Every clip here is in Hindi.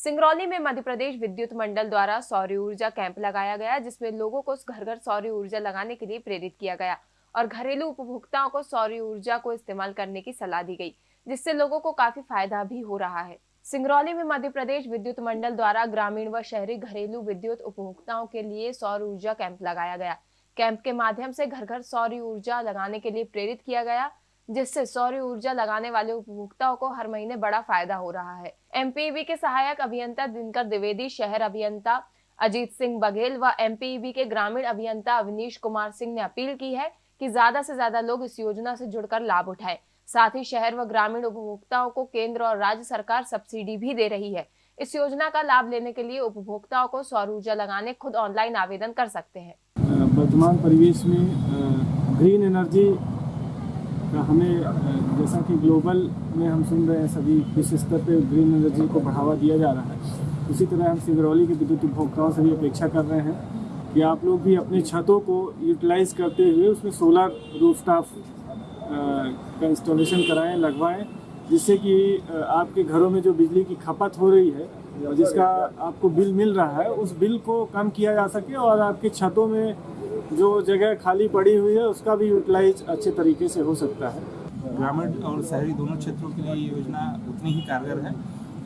सिंगरौली में मध्य प्रदेश विद्युत मंडल द्वारा सौर ऊर्जा कैंप लगाया गया, जिसमें लोगों को घर घर सौर ऊर्जा लगाने के लिए प्रेरित किया गया और घरेलू उपभोक्ताओं को सौर ऊर्जा को इस्तेमाल करने की सलाह दी गई, जिससे लोगों को काफ़ी फ़ायदा भी हो रहा है। सिंगरौली में मध्य प्रदेश विद्युत मंडल द्वारा ग्रामीण व शहरी घरेलू विद्युत उपभोक्ताओं के लिए सौर ऊर्जा कैंप लगाया गया। कैंप के माध्यम से घर घर सौर ऊर्जा लगाने के लिए प्रेरित किया गया जिससे सौर ऊर्जा लगाने वाले उपभोक्ताओं को हर महीने बड़ा फ़ायदा हो रहा है। एमपीबी के सहायक अभियंता दिनकर द्विवेदी, शहर अभियंता अजीत सिंह बघेल व एमपीबी के ग्रामीण अभियंता अवनीश कुमार सिंह ने अपील की है कि ज़्यादा से ज़्यादा लोग इस योजना से जुड़कर लाभ उठाएँ। साथ ही शहर व ग्रामीण उपभोक्ताओं को केंद्र और राज्य सरकार सब्सिडी भी दे रही है। इस योजना का लाभ लेने के लिए उपभोक्ताओं को सौर ऊर्जा लगाने खुद ऑनलाइन आवेदन कर सकते हैं। वर्तमान परिवेश में ग्रीन एनर्जी हमें जैसा कि ग्लोबल में हम सुन रहे हैं सभी विश्व स्तर पर ग्रीन एनर्जी को बढ़ावा दिया जा रहा है। उसी तरह हम सिंगरौली के विद्युत उपभोक्ताओं से भी अपेक्षा कर रहे हैं कि आप लोग भी अपनी छतों को यूटिलाइज करते हुए उसमें सोलर रूफटॉप का इंस्टॉलेशन कराएँ, लगवाएँ, जिससे कि आपके घरों में जो बिजली की खपत हो रही है जिसका आपको बिल मिल रहा है, उस बिल को कम किया जा सके और आपकी छतों में जो जगह खाली पड़ी हुई है उसका भी यूटिलाइज अच्छे तरीके से हो सकता है। ग्रामीण और शहरी दोनों क्षेत्रों के लिए ये योजना उतनी ही कारगर है।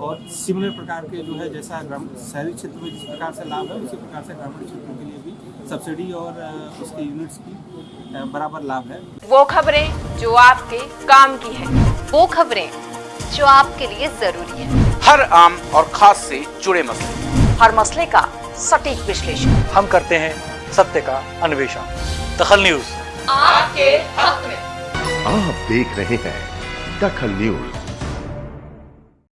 और सिमिलर प्रकार के जो है जैसा शहरी क्षेत्र में जिस प्रकार से लाभ है उसी प्रकार से ग्रामीण क्षेत्रों के लिए भी सब्सिडी और उसके यूनिट्स की बराबर लाभ है। वो खबरें जो आपके काम की है वो खबरें जो आपके लिए ज़रूरी है। हर आम और खास से जुड़े मसले। हर मसले का सटीक विश्लेषण। हम करते हैं सत्य का अन्वेषण। दखल न्यूज़। आपके हक में। आप देख रहे हैं दखल न्यूज़।